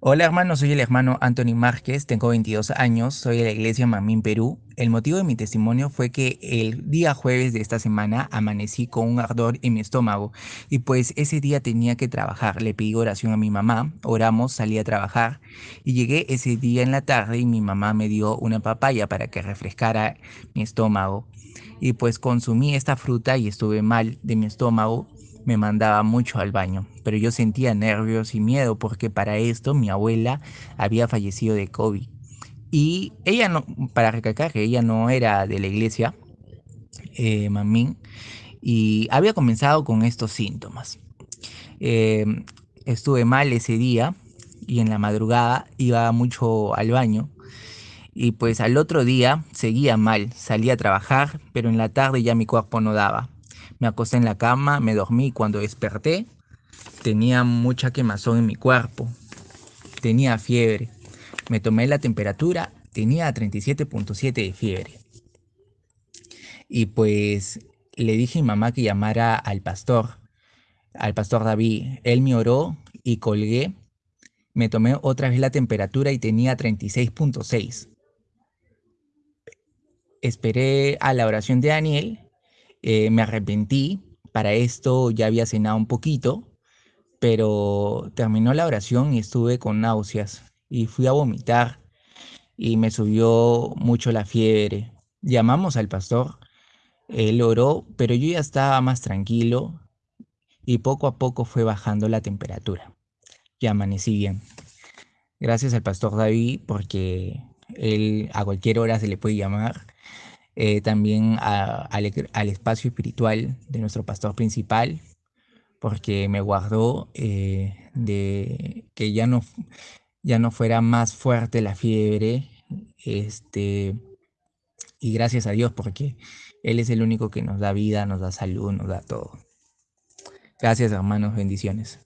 Hola hermano, soy el hermano Anthony Márquez, tengo 22 años, soy de la iglesia Mamín Perú. El motivo de mi testimonio fue que el día jueves de esta semana amanecí con un ardor en mi estómago y pues ese día tenía que trabajar. Le pedí oración a mi mamá, oramos, salí a trabajar y llegué ese día en la tarde y mi mamá me dio una papaya para que refrescara mi estómago. Y pues consumí esta fruta y estuve mal de mi estómago me mandaba mucho al baño, pero yo sentía nervios y miedo porque para esto mi abuela había fallecido de COVID. Y ella no, para recalcar que ella no era de la iglesia, eh, Mamín, y había comenzado con estos síntomas. Em, estuve mal ese día y en la madrugada iba mucho al baño y pues al otro día seguía mal, salía a trabajar, pero en la tarde ya mi cuerpo no daba. Me acosté en la cama, me dormí cuando desperté tenía mucha quemazón en mi cuerpo. Tenía fiebre. Me tomé la temperatura, tenía 37.7 de fiebre. Y pues le dije a mi mamá que llamara al pastor, al pastor David. Él me oró y colgué. Me tomé otra vez la temperatura y tenía 36.6. Esperé a la oración de Daniel eh, me arrepentí, para esto ya había cenado un poquito, pero terminó la oración y estuve con náuseas y fui a vomitar y me subió mucho la fiebre. Llamamos al pastor, él oró, pero yo ya estaba más tranquilo y poco a poco fue bajando la temperatura. Ya amanecí bien. Gracias al pastor David porque él a cualquier hora se le puede llamar eh, también al, espacio espiritual de nuestro pastor principal, porque me guardó eh, de que ya no, ya no fuera más fuerte la fiebre. Este, y gracias a Dios, porque Él es el único que nos da vida, nos da salud, nos da todo. Gracias hermanos, bendiciones.